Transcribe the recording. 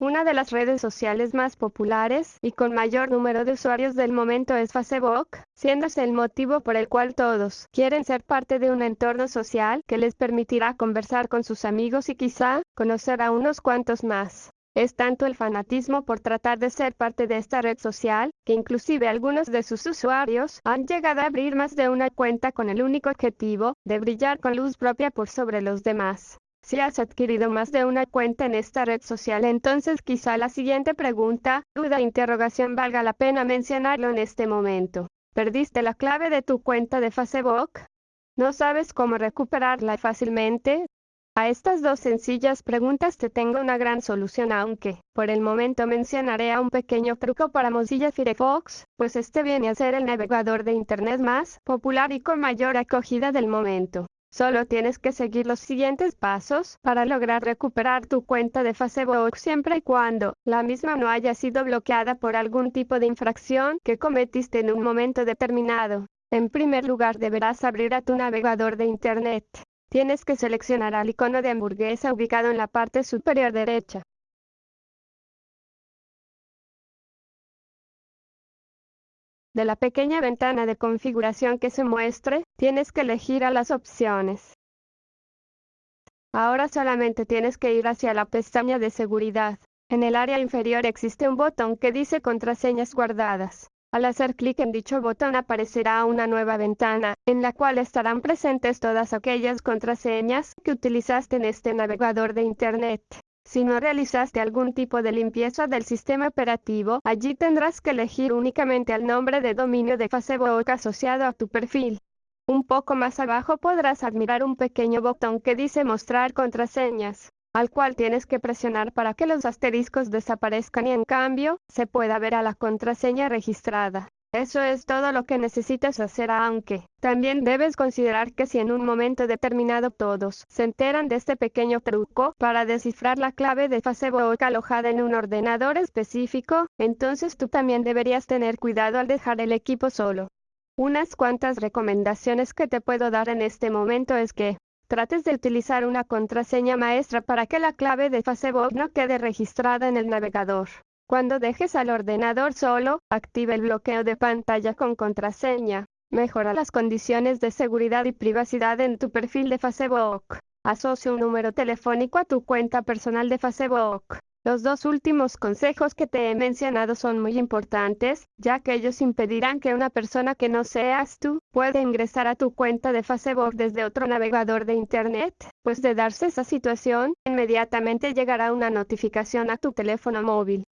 Una de las redes sociales más populares y con mayor número de usuarios del momento es Facebook, siéndose el motivo por el cual todos quieren ser parte de un entorno social que les permitirá conversar con sus amigos y quizá conocer a unos cuantos más. Es tanto el fanatismo por tratar de ser parte de esta red social, que inclusive algunos de sus usuarios han llegado a abrir más de una cuenta con el único objetivo de brillar con luz propia por sobre los demás. Si has adquirido más de una cuenta en esta red social, entonces quizá la siguiente pregunta, duda interrogación valga la pena mencionarlo en este momento. ¿Perdiste la clave de tu cuenta de Facebook? ¿No sabes cómo recuperarla fácilmente? A estas dos sencillas preguntas te tengo una gran solución aunque, por el momento mencionaré a un pequeño truco para Mozilla Firefox, pues este viene a ser el navegador de Internet más popular y con mayor acogida del momento. Solo tienes que seguir los siguientes pasos para lograr recuperar tu cuenta de Facebook siempre y cuando la misma no haya sido bloqueada por algún tipo de infracción que cometiste en un momento determinado. En primer lugar deberás abrir a tu navegador de Internet. Tienes que seleccionar al icono de hamburguesa ubicado en la parte superior derecha. De la pequeña ventana de configuración que se muestre, tienes que elegir a las opciones. Ahora solamente tienes que ir hacia la pestaña de seguridad. En el área inferior existe un botón que dice contraseñas guardadas. Al hacer clic en dicho botón aparecerá una nueva ventana, en la cual estarán presentes todas aquellas contraseñas que utilizaste en este navegador de Internet. Si no realizaste algún tipo de limpieza del sistema operativo, allí tendrás que elegir únicamente el nombre de dominio de Facebook asociado a tu perfil. Un poco más abajo podrás admirar un pequeño botón que dice mostrar contraseñas, al cual tienes que presionar para que los asteriscos desaparezcan y en cambio, se pueda ver a la contraseña registrada. Eso es todo lo que necesitas hacer aunque también debes considerar que si en un momento determinado todos se enteran de este pequeño truco para descifrar la clave de Facebook alojada en un ordenador específico, entonces tú también deberías tener cuidado al dejar el equipo solo. Unas cuantas recomendaciones que te puedo dar en este momento es que trates de utilizar una contraseña maestra para que la clave de Facebook no quede registrada en el navegador. Cuando dejes al ordenador solo, activa el bloqueo de pantalla con contraseña. Mejora las condiciones de seguridad y privacidad en tu perfil de Facebook. Asocia un número telefónico a tu cuenta personal de Facebook. Los dos últimos consejos que te he mencionado son muy importantes, ya que ellos impedirán que una persona que no seas tú pueda ingresar a tu cuenta de Facebook desde otro navegador de Internet, pues de darse esa situación, inmediatamente llegará una notificación a tu teléfono móvil